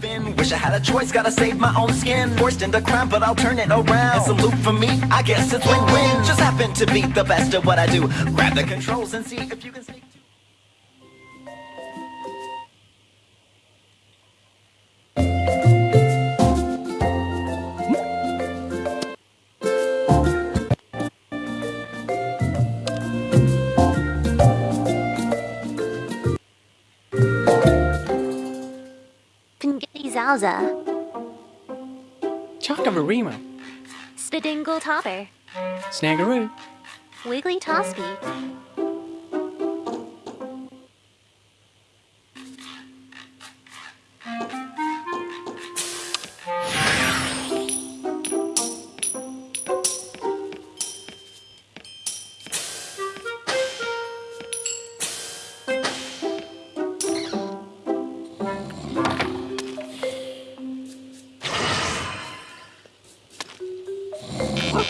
Finn, wish I had a choice, gotta save my own skin. Forced into crime, but I'll turn it around. It's a loop for me, I guess it's win-win. Just happen to be the best at what I do. Grab the controls and see if you can sneak. Zalza. Chockamarima. Spidingle Topper. Snaggeroo. Wiggly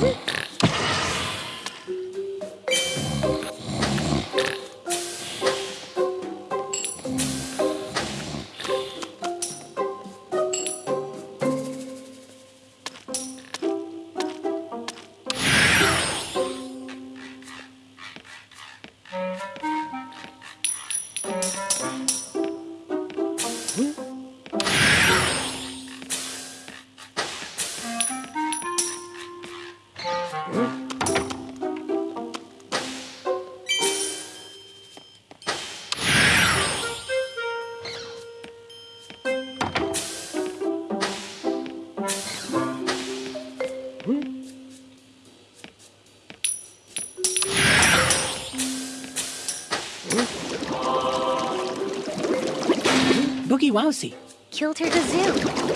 Mm-hmm. Boogie Wowsy. Kilter Gazoo.